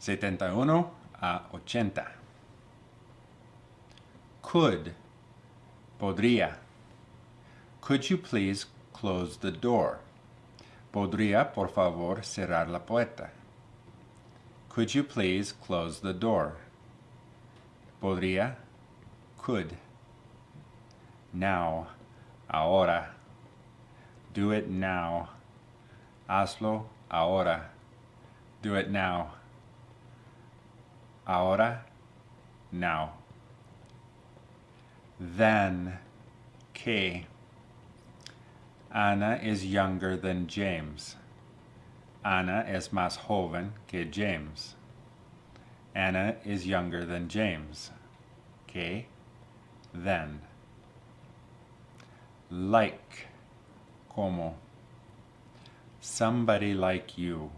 71 a 80. Could, podría. Could you please close the door? ¿Podría, por favor, cerrar la puerta? Could you please close the door? Podría, could. Now, ahora. Do it now. Hazlo ahora. Do it now. Ahora, now. Then, que. Ana is younger than James. Ana es más joven que James. Anna is younger than James. Que, then. Like, como. Somebody like you.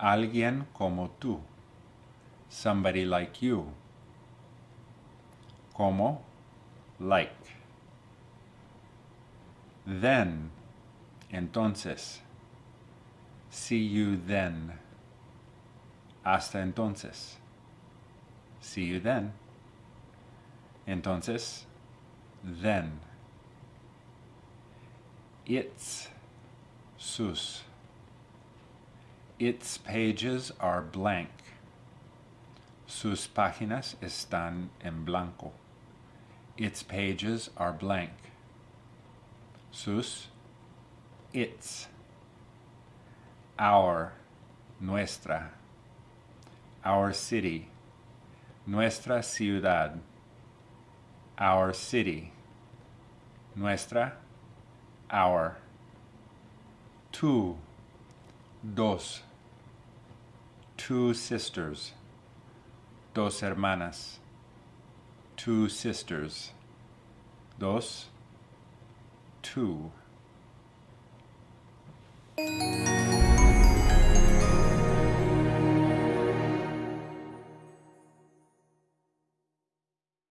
Alguien como tú. Somebody like you. Como, like. Then, entonces. See you then. Hasta entonces. See you then. Entonces, then. Its, sus. Its pages are blank. Sus páginas están en blanco. Its pages are blank. Sus, its. Our, nuestra. Our city. Nuestra ciudad. Our city. Nuestra. Our. Two. Dos. Two sisters. Dos hermanas. Two sisters. Dos. Two.